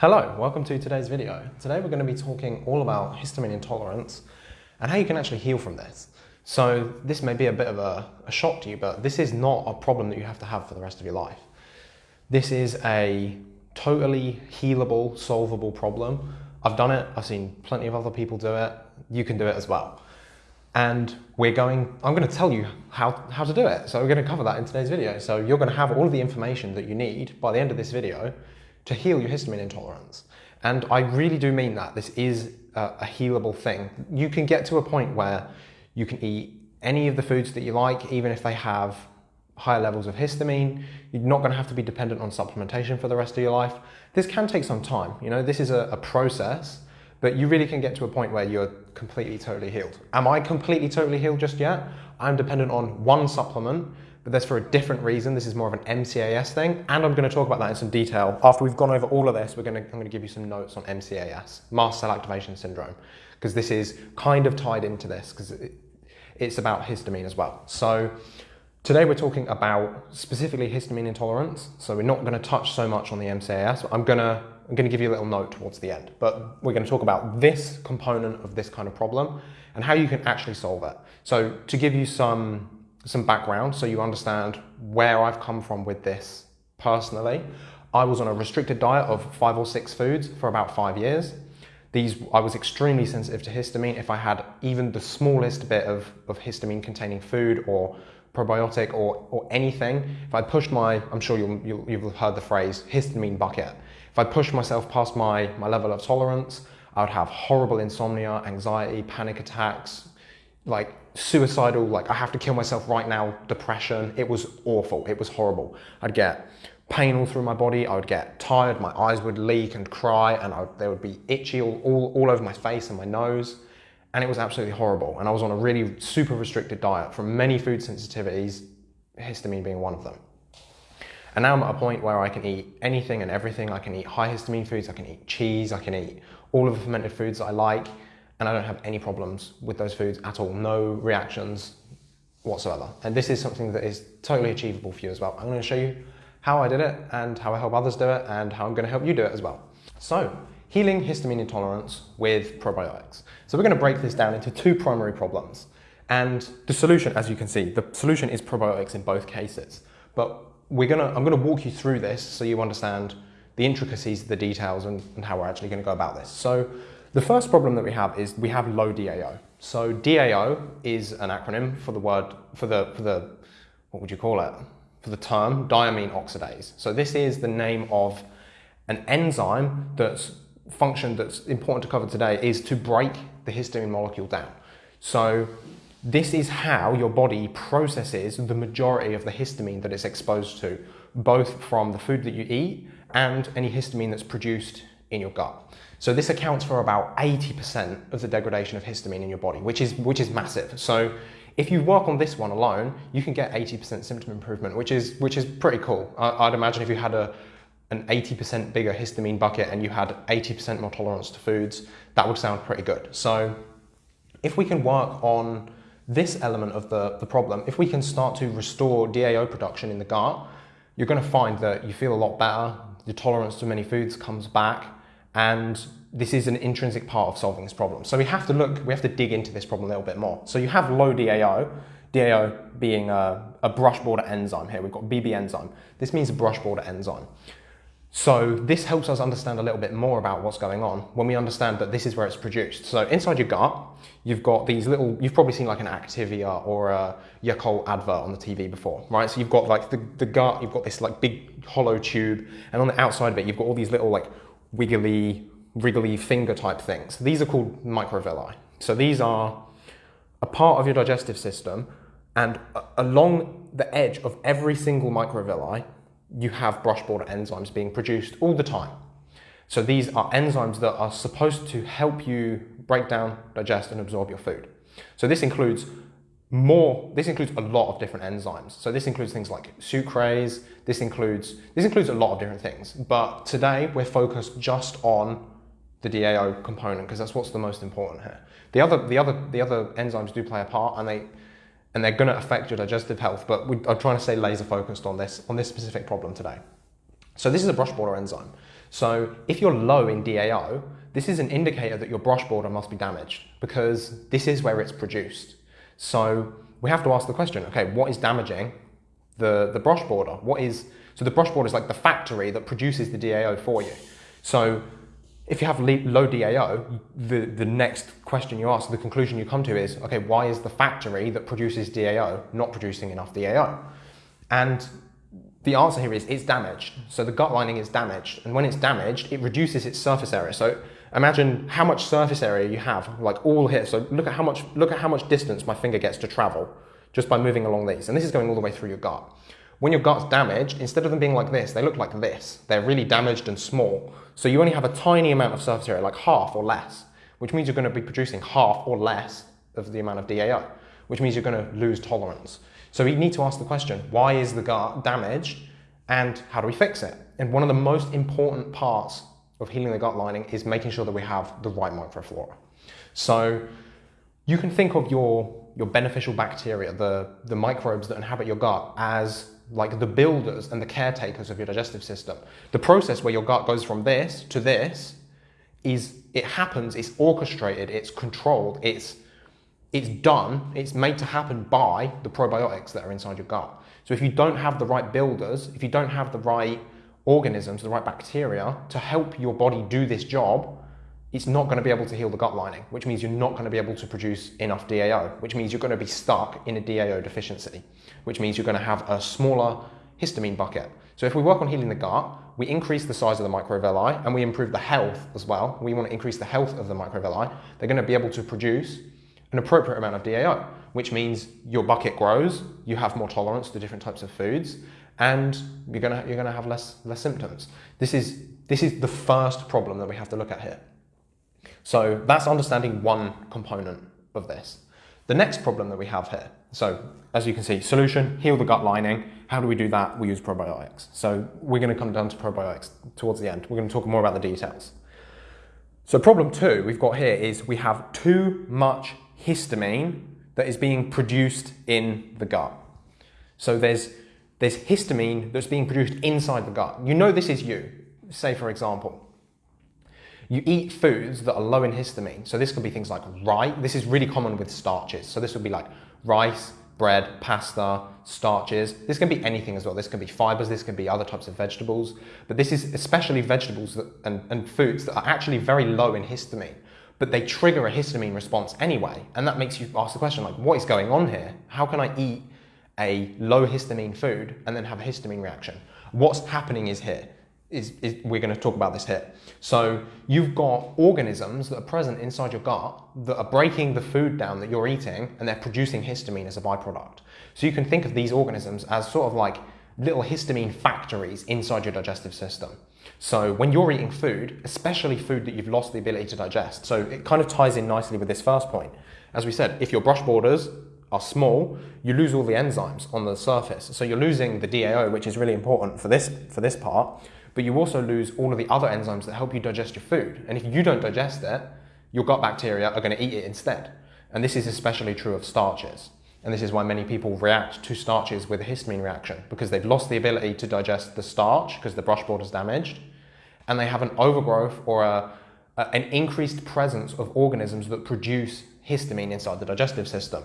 Hello, welcome to today's video. Today we're going to be talking all about histamine intolerance and how you can actually heal from this. So this may be a bit of a, a, shock to you, but this is not a problem that you have to have for the rest of your life. This is a totally healable, solvable problem. I've done it, I've seen plenty of other people do it, you can do it as well. And we're going, I'm going to tell you how, how to do it. So we're going to cover that in today's video. So you're going to have all of the information that you need by the end of this video to heal your histamine intolerance. And I really do mean that. This is a, a healable thing. You can get to a point where you can eat any of the foods that you like, even if they have higher levels of histamine. You're not going to have to be dependent on supplementation for the rest of your life. This can take some time. You know, this is a, a process, but you really can get to a point where you're completely, totally healed. Am I completely, totally healed just yet? I'm dependent on one supplement but that's for a different reason. This is more of an MCAS thing, and I'm going to talk about that in some detail. After we've gone over all of this, we're going to, I'm going to give you some notes on MCAS, mast cell activation syndrome, because this is kind of tied into this, because it, it's about histamine as well. So today we're talking about specifically histamine intolerance, so we're not going to touch so much on the MCAS, I'm going to I'm going to give you a little note towards the end, but we're going to talk about this component of this kind of problem and how you can actually solve it. So to give you some some background so you understand where I've come from with this personally. I was on a restricted diet of five or six foods for about five years. These, I was extremely sensitive to histamine. If I had even the smallest bit of, of histamine containing food or probiotic or, or anything, if I pushed my, I'm sure you'll, you'll, you've heard the phrase histamine bucket. If I pushed myself past my, my level of tolerance, I would have horrible insomnia, anxiety, panic attacks, like suicidal, like I have to kill myself right now, depression. It was awful. It was horrible. I'd get pain all through my body. I would get tired. My eyes would leak and cry and I, they would be itchy all, all, all over my face and my nose. And it was absolutely horrible. And I was on a really super restricted diet from many food sensitivities, histamine being one of them. And now I'm at a point where I can eat anything and everything. I can eat high histamine foods. I can eat cheese. I can eat all of the fermented foods I like and I don't have any problems with those foods at all, no reactions whatsoever. And this is something that is totally achievable for you as well. I'm going to show you how I did it and how I help others do it and how I'm going to help you do it as well. So, healing histamine intolerance with probiotics. So we're going to break this down into two primary problems. And the solution, as you can see, the solution is probiotics in both cases. But we're gonna, I'm going to walk you through this so you understand the intricacies, the details, and, and how we're actually going to go about this. So the first problem that we have is we have low DAO. So DAO is an acronym for the word, for the, for the, what would you call it? For the term diamine oxidase. So this is the name of an enzyme that's function that's important to cover today is to break the histamine molecule down. So this is how your body processes the majority of the histamine that it's exposed to, both from the food that you eat and any histamine that's produced in your gut. So this accounts for about 80% of the degradation of histamine in your body, which is, which is massive. So if you work on this one alone, you can get 80% symptom improvement, which is, which is pretty cool. I, would imagine if you had a, an 80% bigger histamine bucket and you had 80% more tolerance to foods, that would sound pretty good. So if we can work on this element of the, the problem, if we can start to restore DAO production in the gut, you're going to find that you feel a lot better, your tolerance to many foods comes back, and this is an intrinsic part of solving this problem. So we have to look, we have to dig into this problem a little bit more. So you have low DAO, DAO being a, a brush border enzyme here. We've got BB enzyme. This means a brush border enzyme. So this helps us understand a little bit more about what's going on when we understand that this is where it's produced. So inside your gut, you've got these little, you've probably seen like an Activia or a Yakult advert on the TV before, right? So you've got like the, the gut, you've got this like big hollow tube, and on the outside of it, you've got all these little like wiggly, wriggly finger type things. These are called microvilli. So these are a part of your digestive system and along the edge of every single microvilli, you have brush border enzymes being produced all the time. So these are enzymes that are supposed to help you break down, digest and absorb your food. So this includes more, this includes a lot of different enzymes. So this includes things like sucrase, this includes, this includes a lot of different things. But today we're focused just on the DAO component because that's what's the most important here. The other, the other, the other enzymes do play a part and they, and they're going to affect your digestive health, but we, I'm trying to stay laser focused on this, on this specific problem today. So this is a brush border enzyme. So if you're low in DAO, this is an indicator that your brush border must be damaged because this is where it's produced. So we have to ask the question, okay, what is damaging the, the brush border? What is, so the brush border is like the factory that produces the DAO for you. So if you have low DAO, the, the next question you ask, the conclusion you come to is, okay, why is the factory that produces DAO not producing enough DAO? And the answer here is it's damaged. So the gut lining is damaged. And when it's damaged, it reduces its surface area. So imagine how much surface area you have, like all here. So look at how much, look at how much distance my finger gets to travel just by moving along these. And this is going all the way through your gut. When your gut's damaged, instead of them being like this, they look like this. They're really damaged and small. So you only have a tiny amount of surface area, like half or less, which means you're going to be producing half or less of the amount of DAO, which means you're going to lose tolerance. So we need to ask the question, why is the gut damaged and how do we fix it? And one of the most important parts of healing the gut lining is making sure that we have the right microflora. So you can think of your, your beneficial bacteria, the, the microbes that inhabit your gut, as like the builders and the caretakers of your digestive system. The process where your gut goes from this to this is it happens, it's orchestrated, it's controlled, it's it's done, it's made to happen by the probiotics that are inside your gut. So if you don't have the right builders, if you don't have the right organisms, the right bacteria to help your body do this job, it's not going to be able to heal the gut lining, which means you're not going to be able to produce enough DAO, which means you're going to be stuck in a DAO deficiency, which means you're going to have a smaller histamine bucket. So if we work on healing the gut, we increase the size of the microvilli and we improve the health as well. We want to increase the health of the microvilli. They're going to be able to produce an appropriate amount of DAO, which means your bucket grows, you have more tolerance to different types of foods, and you're gonna, you're gonna have less, less symptoms. This is, this is the first problem that we have to look at here. So that's understanding one component of this. The next problem that we have here, so as you can see, solution, heal the gut lining. How do we do that? We use probiotics. So we're gonna come down to probiotics towards the end. We're gonna talk more about the details. So problem two we've got here is we have too much histamine that is being produced in the gut. So there's, there's histamine that's being produced inside the gut. You know this is you. Say, for example, you eat foods that are low in histamine. So this could be things like rice. This is really common with starches. So this would be like rice, bread, pasta, starches. This can be anything as well. This can be fibers, this can be other types of vegetables. But this is especially vegetables that, and, and foods that are actually very low in histamine but they trigger a histamine response anyway. And that makes you ask the question like, what is going on here? How can I eat a low histamine food and then have a histamine reaction? What's happening is here. Is, is, we're going to talk about this here. So you've got organisms that are present inside your gut that are breaking the food down that you're eating and they're producing histamine as a byproduct. So you can think of these organisms as sort of like little histamine factories inside your digestive system. So when you're eating food, especially food that you've lost the ability to digest, so it kind of ties in nicely with this first point. As we said, if your brush borders are small, you lose all the enzymes on the surface. So you're losing the DAO, which is really important for this, for this part, but you also lose all of the other enzymes that help you digest your food. And if you don't digest it, your gut bacteria are going to eat it instead. And this is especially true of starches. And this is why many people react to starches with a histamine reaction because they've lost the ability to digest the starch because the brush border is damaged and they have an overgrowth or a, a, an increased presence of organisms that produce histamine inside the digestive system.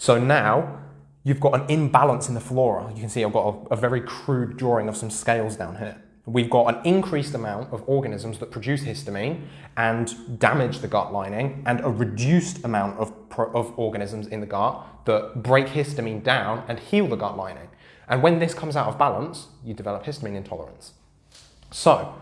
So now you've got an imbalance in the flora. You can see I've got a, a very crude drawing of some scales down here. We've got an increased amount of organisms that produce histamine and damage the gut lining, and a reduced amount of, of organisms in the gut that break histamine down and heal the gut lining. And when this comes out of balance, you develop histamine intolerance. So,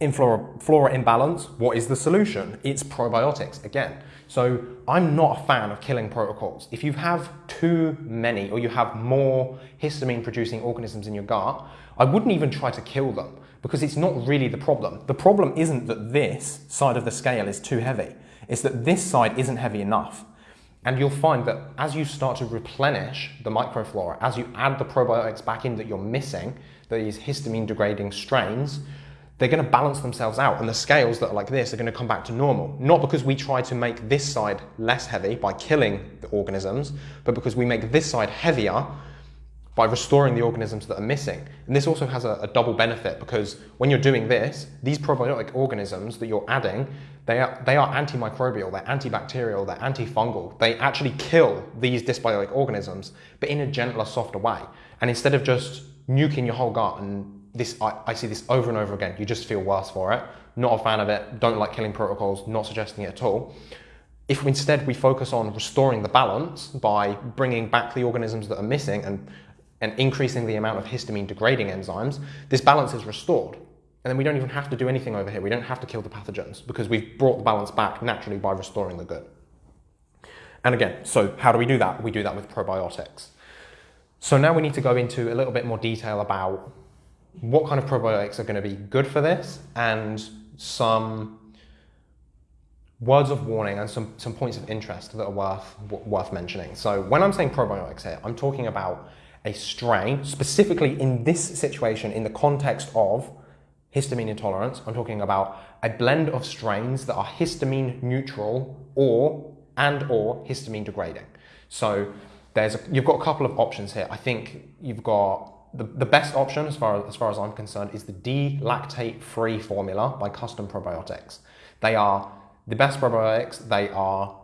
in flora, flora imbalance, what is the solution? It's probiotics again. So I'm not a fan of killing protocols. If you have too many or you have more histamine producing organisms in your gut, I wouldn't even try to kill them because it's not really the problem. The problem isn't that this side of the scale is too heavy. It's that this side isn't heavy enough. And you'll find that as you start to replenish the microflora, as you add the probiotics back in that you're missing, these histamine degrading strains, they're going to balance themselves out and the scales that are like this are going to come back to normal. Not because we try to make this side less heavy by killing the organisms, but because we make this side heavier by restoring the organisms that are missing. And this also has a, a, double benefit because when you're doing this, these probiotic organisms that you're adding, they are, they are antimicrobial, they're antibacterial, they're antifungal. They actually kill these dysbiotic organisms, but in a gentler, softer way. And instead of just nuking your whole gut and this I, I, see this over and over again. You just feel worse for it. Not a fan of it. Don't like killing protocols. Not suggesting it at all. If instead we focus on restoring the balance by bringing back the organisms that are missing and and increasing the amount of histamine degrading enzymes, this balance is restored. And then we don't even have to do anything over here. We don't have to kill the pathogens because we've brought the balance back naturally by restoring the good. And again, so how do we do that? We do that with probiotics. So now we need to go into a little bit more detail about what kind of probiotics are going to be good for this and some words of warning and some, some points of interest that are worth, worth mentioning. So when I'm saying probiotics here, I'm talking about a strain, specifically in this situation, in the context of histamine intolerance, I'm talking about a blend of strains that are histamine neutral or and or histamine degrading. So there's a, you've got a couple of options here. I think you've got the, the best option as far, as far as I'm concerned is the D-lactate free formula by Custom Probiotics. They are the best probiotics. They are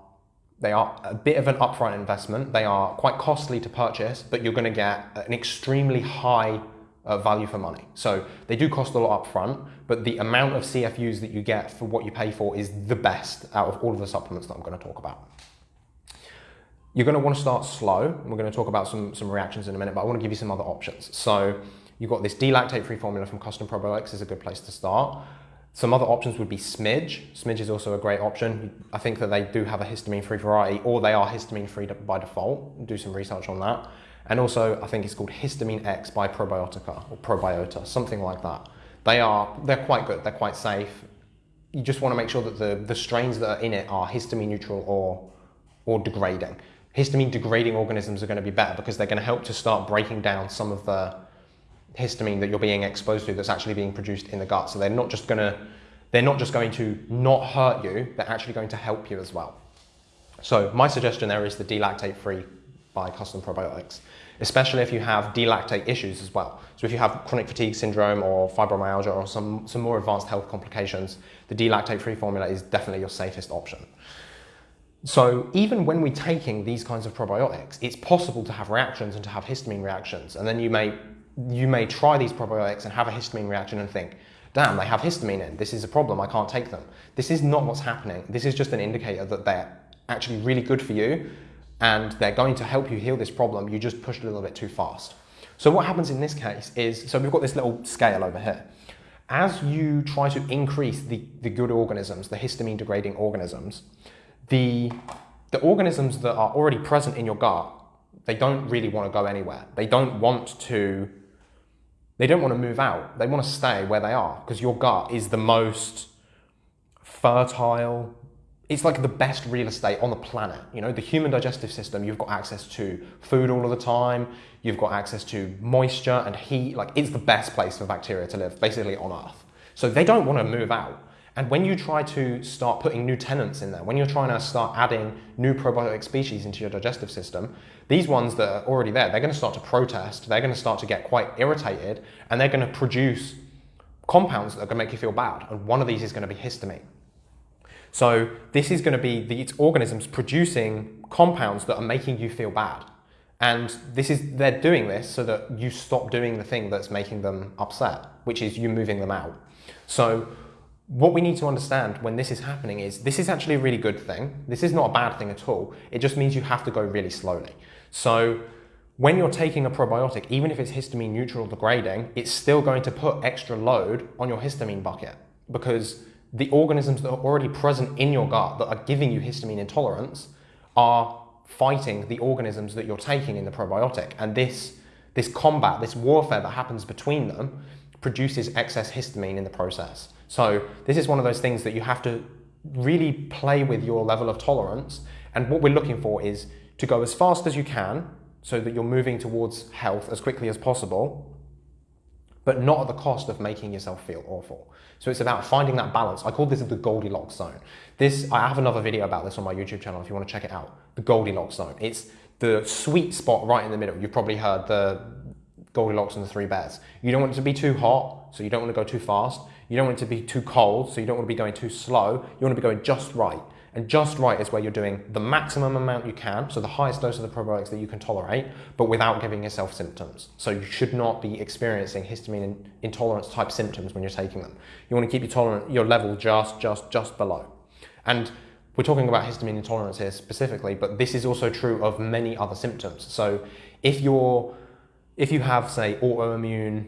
they are a bit of an upfront investment. They are quite costly to purchase, but you're going to get an extremely high uh, value for money. So they do cost a lot upfront, but the amount of CFUs that you get for what you pay for is the best out of all of the supplements that I'm going to talk about. You're going to want to start slow. We're going to talk about some, some reactions in a minute, but I want to give you some other options. So you've got this D-lactate-free formula from Custom Probiotics is a good place to start. Some other options would be Smidge. Smidge is also a great option. I think that they do have a histamine-free variety, or they are histamine-free by default. Do some research on that. And also, I think it's called Histamine X by Probiotica, or Probiota, something like that. They are, they're quite good, they're quite safe. You just want to make sure that the, the strains that are in it are histamine neutral or, or degrading. Histamine degrading organisms are going to be better because they're going to help to start breaking down some of the histamine that you're being exposed to that's actually being produced in the gut. So they're not just going to they're not just going to not hurt you, they're actually going to help you as well. So my suggestion there is the D-lactate free by custom probiotics, especially if you have D-lactate issues as well. So if you have chronic fatigue syndrome or fibromyalgia or some, some more advanced health complications, the D-lactate free formula is definitely your safest option. So even when we're taking these kinds of probiotics, it's possible to have reactions and to have histamine reactions. And then you may you may try these probiotics and have a histamine reaction and think, damn, they have histamine in, this is a problem, I can't take them. This is not what's happening. This is just an indicator that they're actually really good for you and they're going to help you heal this problem. You just pushed a little bit too fast. So what happens in this case is, so we've got this little scale over here. As you try to increase the, the good organisms, the histamine degrading organisms, the, the organisms that are already present in your gut, they don't really want to go anywhere. They don't want to they don't want to move out. They want to stay where they are because your gut is the most fertile. It's like the best real estate on the planet. You know, the human digestive system, you've got access to food all of the time. You've got access to moisture and heat. Like it's the best place for bacteria to live, basically on Earth. So they don't want to move out. And when you try to start putting new tenants in there, when you're trying to start adding new probiotic species into your digestive system, these ones that are already there, they're going to start to protest, they're going to start to get quite irritated, and they're going to produce compounds that are going to make you feel bad. And one of these is going to be histamine. So this is going to be these organisms producing compounds that are making you feel bad. And this is they're doing this so that you stop doing the thing that's making them upset, which is you moving them out. So what we need to understand when this is happening is this is actually a really good thing. This is not a bad thing at all. It just means you have to go really slowly. So when you're taking a probiotic, even if it's histamine neutral degrading, it's still going to put extra load on your histamine bucket because the organisms that are already present in your gut that are giving you histamine intolerance are fighting the organisms that you're taking in the probiotic. And this, this combat, this warfare that happens between them produces excess histamine in the process. So this is one of those things that you have to really play with your level of tolerance. And what we're looking for is to go as fast as you can so that you're moving towards health as quickly as possible, but not at the cost of making yourself feel awful. So it's about finding that balance. I call this the Goldilocks zone. This, I have another video about this on my YouTube channel if you want to check it out. The Goldilocks zone. It's the sweet spot right in the middle. You've probably heard the Goldilocks and the three bears. You don't want it to be too hot, so you don't want to go too fast. You don't want it to be too cold, so you don't want to be going too slow. You want to be going just right. And just right is where you're doing the maximum amount you can, so the highest dose of the probiotics that you can tolerate, but without giving yourself symptoms. So you should not be experiencing histamine intolerance type symptoms when you're taking them. You want to keep your your level just just just below. And we're talking about histamine intolerance here specifically, but this is also true of many other symptoms. So if you're if you have say autoimmune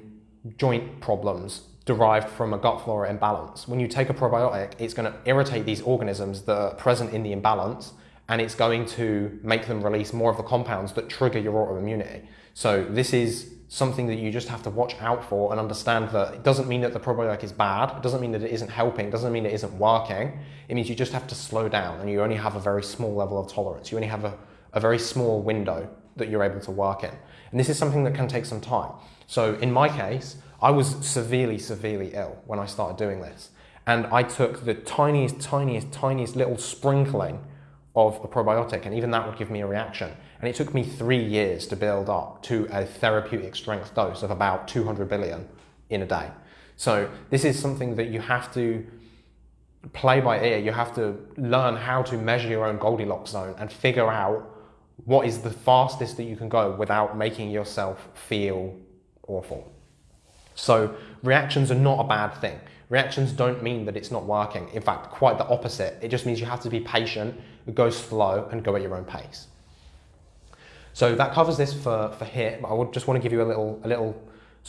joint problems derived from a gut flora imbalance. When you take a probiotic, it's going to irritate these organisms that are present in the imbalance and it's going to make them release more of the compounds that trigger your autoimmunity. So this is something that you just have to watch out for and understand that it doesn't mean that the probiotic is bad, it doesn't mean that it isn't helping, it doesn't mean it isn't working. It means you just have to slow down and you only have a very small level of tolerance. You only have a, a very small window that you're able to work in. And this is something that can take some time. So in my case, I was severely, severely ill when I started doing this. And I took the tiniest, tiniest, tiniest little sprinkling of a probiotic, and even that would give me a reaction. And it took me three years to build up to a therapeutic strength dose of about 200 billion in a day. So this is something that you have to play by ear. You have to learn how to measure your own Goldilocks zone and figure out what is the fastest that you can go without making yourself feel awful. So reactions are not a bad thing. Reactions don't mean that it's not working. In fact, quite the opposite. It just means you have to be patient, go slow, and go at your own pace. So that covers this for, for HIT, but I would just want to give you a little, a little,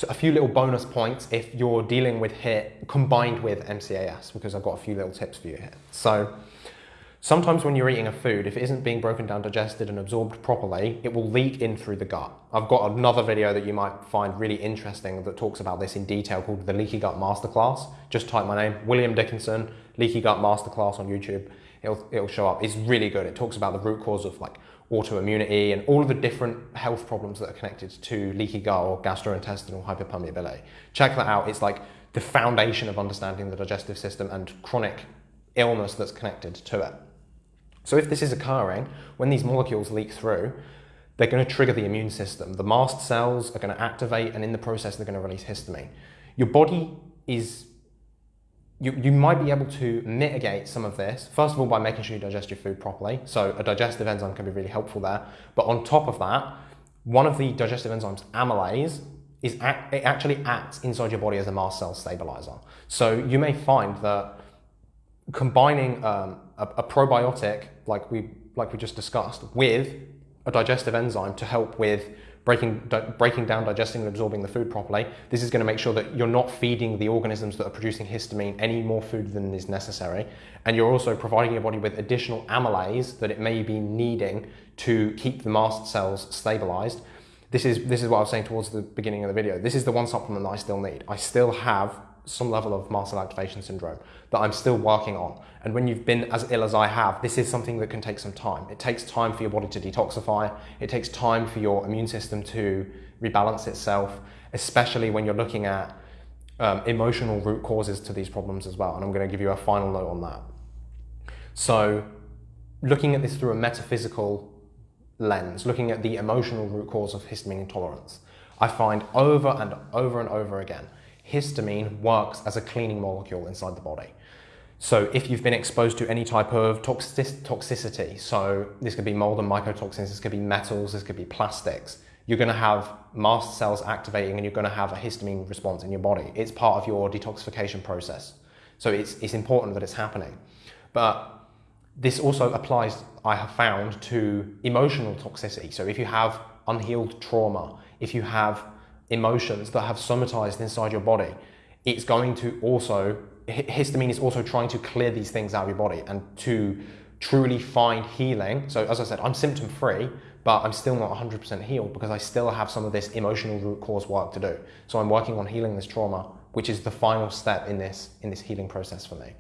a few little bonus points if you're dealing with HIT combined with MCAS, because I've got a few little tips for you here. So Sometimes when you're eating a food, if it isn't being broken down, digested and absorbed properly, it will leak in through the gut. I've got another video that you might find really interesting that talks about this in detail called the Leaky Gut Masterclass. Just type my name, William Dickinson, Leaky Gut Masterclass on YouTube. It'll, it'll show up. It's really good. It talks about the root cause of like autoimmunity and all of the different health problems that are connected to leaky gut or gastrointestinal hyperpermeability. Check that out. It's like the foundation of understanding the digestive system and chronic illness that's connected to it. So if this is occurring, when these molecules leak through, they're going to trigger the immune system. The mast cells are going to activate, and in the process, they're going to release histamine. Your body is, you, you might be able to mitigate some of this, first of all, by making sure you digest your food properly. So a digestive enzyme can be really helpful there. But on top of that, one of the digestive enzymes, amylase, is act, it actually acts inside your body as a mast cell stabilizer. So you may find that combining um, a, a, probiotic like we like we just discussed with a digestive enzyme to help with breaking breaking down, digesting, and absorbing the food properly. This is going to make sure that you're not feeding the organisms that are producing histamine any more food than is necessary, and you're also providing your body with additional amylase that it may be needing to keep the mast cells stabilized. This is this is what I was saying towards the beginning of the video. This is the one supplement that I still need. I still have some level of mast activation syndrome that I'm still working on. And when you've been as ill as I have, this is something that can take some time. It takes time for your body to detoxify. It takes time for your immune system to rebalance itself, especially when you're looking at um, emotional root causes to these problems as well. And I'm going to give you a final note on that. So, looking at this through a metaphysical lens, looking at the emotional root cause of histamine intolerance, I find over and over and over again histamine works as a cleaning molecule inside the body. So if you've been exposed to any type of toxic toxicity, so this could be mold and mycotoxins, this could be metals, this could be plastics, you're going to have mast cells activating and you're going to have a histamine response in your body. It's part of your detoxification process. So it's, it's important that it's happening. But this also applies, I have found, to emotional toxicity. So if you have unhealed trauma, if you have emotions that have somatized inside your body, it's going to also, histamine is also trying to clear these things out of your body and to truly find healing. So, as I said, I'm symptom free, but I'm still not 100% healed because I still have some of this emotional root cause work to do. So, I'm working on healing this trauma, which is the final step in this, in this healing process for me.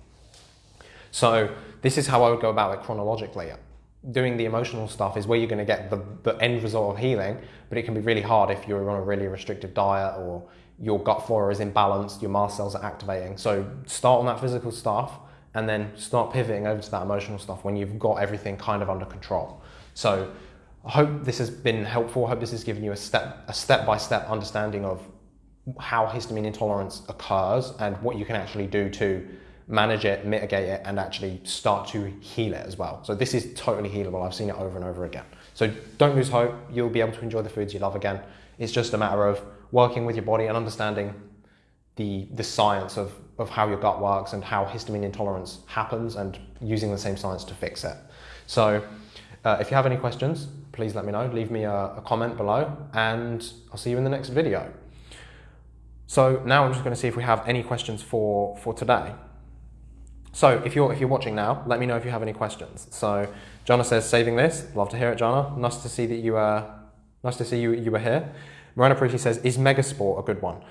So, this is how I would go about it chronologically doing the emotional stuff is where you're going to get the, the end result of healing, but it can be really hard if you're on a really restrictive diet or your gut flora is imbalanced, your mast cells are activating. So start on that physical stuff and then start pivoting over to that emotional stuff when you've got everything kind of under control. So I hope this has been helpful. I hope this has given you a step a step by step understanding of how histamine intolerance occurs and what you can actually do to manage it, mitigate it, and actually start to heal it as well. So this is totally healable. I've seen it over and over again. So don't lose hope. You'll be able to enjoy the foods you love again. It's just a matter of working with your body and understanding the, the science of, of how your gut works and how histamine intolerance happens and using the same science to fix it. So uh, if you have any questions, please let me know. Leave me a, a comment below and I'll see you in the next video. So now I'm just going to see if we have any questions for, for today. So if you're, if you're watching now, let me know if you have any questions. So Jonna says, saving this. Love to hear it, Jonna. Nice to see that you uh, nice to see you, you were here. Miranda Parisi says, is Megaspore a good one?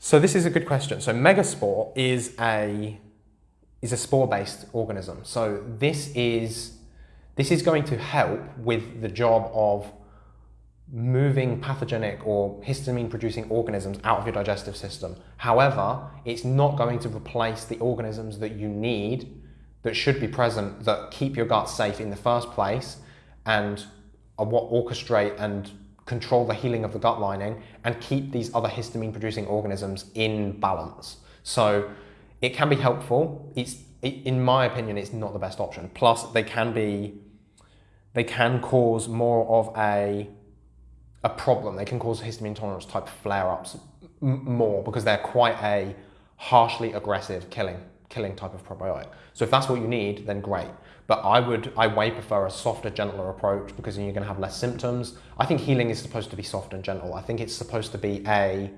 So this is a good question. So Megaspore is a, is a spore-based organism. So this is, this is going to help with the job of moving pathogenic or histamine producing organisms out of your digestive system. However, it's not going to replace the organisms that you need that should be present that keep your gut safe in the first place and are what orchestrate and control the healing of the gut lining and keep these other histamine producing organisms in balance. So it can be helpful. It's in my opinion, it's not the best option. Plus, they can be, they can cause more of a a problem. They can cause histamine intolerance type flare-ups more because they're quite a harshly aggressive killing killing type of probiotic. So if that's what you need, then great. But I would, I way prefer a softer, gentler approach because then you're going to have less symptoms. I think healing is supposed to be soft and gentle. I think it's supposed to be a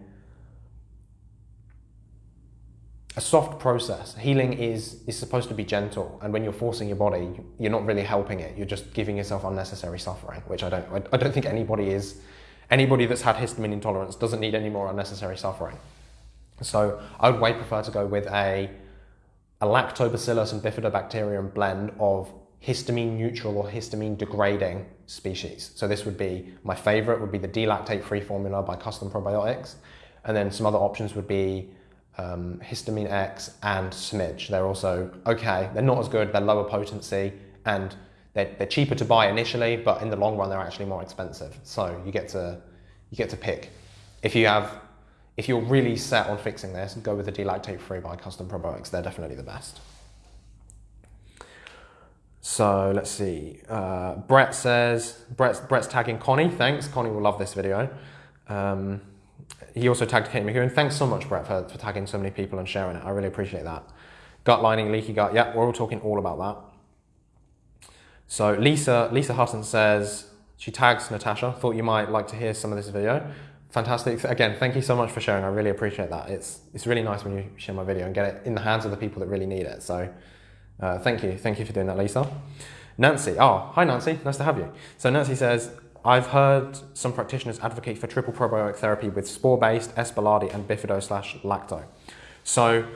a soft process. Healing is is supposed to be gentle, and when you're forcing your body, you're not really helping it. You're just giving yourself unnecessary suffering, which I don't. I don't think anybody is. Anybody that's had histamine intolerance doesn't need any more unnecessary suffering. So I would way prefer to go with a a lactobacillus and bifidobacterium blend of histamine neutral or histamine degrading species. So this would be, my favorite would be the D-lactate free formula by Custom Probiotics. And then some other options would be um, histamine X and smidge. They're also okay. They're not as good, they're lower potency and they're, they're cheaper to buy initially, but in the long run, they're actually more expensive. So you get to, you get to pick. If you have if you're really set on fixing this, go with the D-lactate free by Custom Probiotics. They're definitely the best. So let's see. Uh, Brett says, Brett's, Brett's tagging Connie. Thanks. Connie will love this video. Um, he also tagged Kate McEwen. Thanks so much, Brett, for, for tagging so many people and sharing it. I really appreciate that. Gut lining, leaky gut. Yeah, we're all talking all about that. So Lisa, Lisa Hutton says, she tags Natasha. Thought you might like to hear some of this video fantastic. Again, thank you so much for sharing. I really appreciate that. It's, it's really nice when you share my video and get it in the hands of the people that really need it. So uh, thank you. Thank you for doing that, Lisa. Nancy. Oh, hi, Nancy. Nice to have you. So Nancy says, I've heard some practitioners advocate for triple probiotic therapy with spore-based, S. and bifido slash lacto. So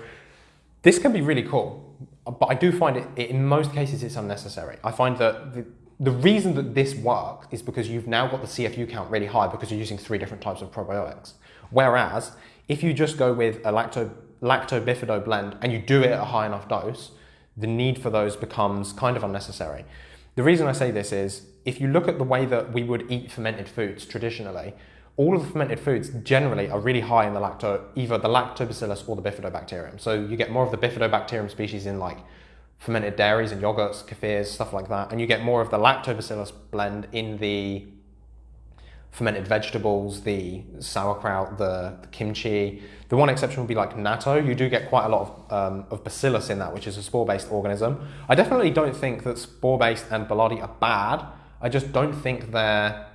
this can be really cool, but I do find it, in most cases, it's unnecessary. I find that the, the reason that this works is because you've now got the CFU count really high because you're using three different types of probiotics. Whereas if you just go with a lacto, lacto blend and you do it at a high enough dose, the need for those becomes kind of unnecessary. The reason I say this is if you look at the way that we would eat fermented foods traditionally, all of the fermented foods generally are really high in the lacto, either the lactobacillus or the bifidobacterium. So you get more of the bifidobacterium species in like fermented dairies and yogurts, kefirs, stuff like that. And you get more of the lactobacillus blend in the fermented vegetables, the sauerkraut, the, the, kimchi. The one exception would be like natto. You do get quite a lot of, um, of bacillus in that, which is a spore-based organism. I definitely don't think that spore-based and boulardii are bad. I just don't think they're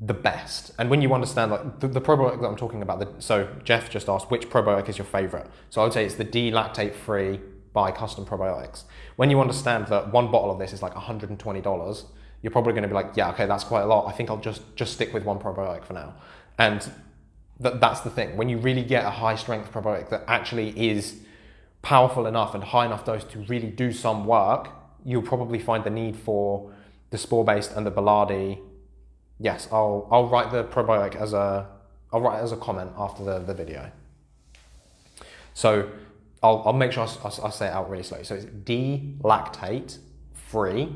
the best. And when you understand like the, the probiotic that I'm talking about, the, so Jeff just asked which probiotic is your favorite. So I would say it's the D-lactate free by custom probiotics. When you understand that one bottle of this is like $120, you're probably going to be like, yeah, okay, that's quite a lot. I think I'll just just stick with one probiotic for now. And that, that's the thing. When you really get a high strength probiotic that actually is powerful enough and high enough dose to really do some work, you'll probably find the need for the spore based and the boulardii. Yes, I'll I'll write the probiotic as a I'll write as a comment after the, the video. So I'll, I'll make sure I, I, I say it out really slowly. So it's D-lactate free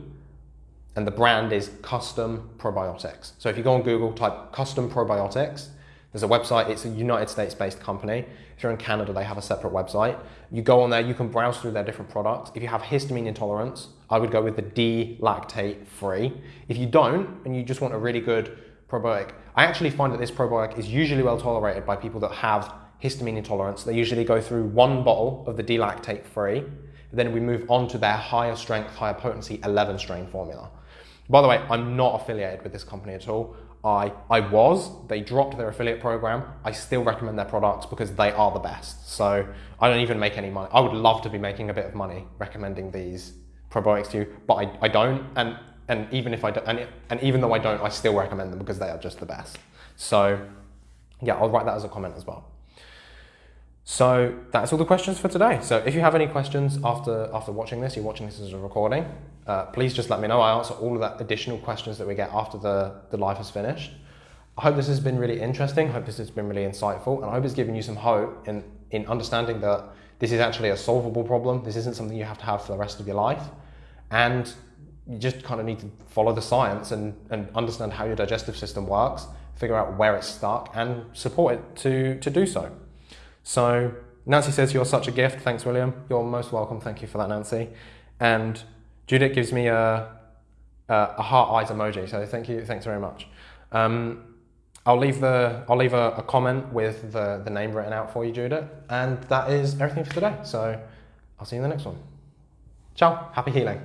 and the brand is Custom Probiotics. So if you go on Google, type Custom Probiotics, there's a website, it's a United States based company. If you're in Canada, they have a separate website. You go on there, you can browse through their different products. If you have histamine intolerance, I would go with the D-lactate free. If you don't, and you just want a really good probiotic, I actually find that this probiotic is usually well tolerated by people that have histamine intolerance. They usually go through one bottle of the D-lactate free, then we move on to their higher strength, higher potency 11 strain formula. By the way, I'm not affiliated with this company at all. I, I was, they dropped their affiliate program. I still recommend their products because they are the best. So I don't even make any money. I would love to be making a bit of money recommending these probiotics to you, but I, I don't. And, and even if I don't, and, and even though I don't, I still recommend them because they are just the best. So yeah, I'll write that as a comment as well. So that's all the questions for today. So if you have any questions after, after watching this, you're watching this as a recording, uh, please just let me know. I answer all of that additional questions that we get after the, the live has finished. I hope this has been really interesting. I hope this has been really insightful. And I hope it's given you some hope in, in understanding that this is actually a solvable problem. This isn't something you have to have for the rest of your life. And you just kind of need to follow the science and, and understand how your digestive system works, figure out where it's stuck, and support it to, to do so. So Nancy says, You're such a gift. Thanks, William. You're most welcome. Thank you for that, Nancy. And Judith gives me a, a, a heart eyes emoji. So thank you. Thanks very much. Um, I'll leave the I'll leave a, a, comment with the, the name written out for you, Judith. And that is everything for today. So I'll see you in the next one. Ciao. Happy healing.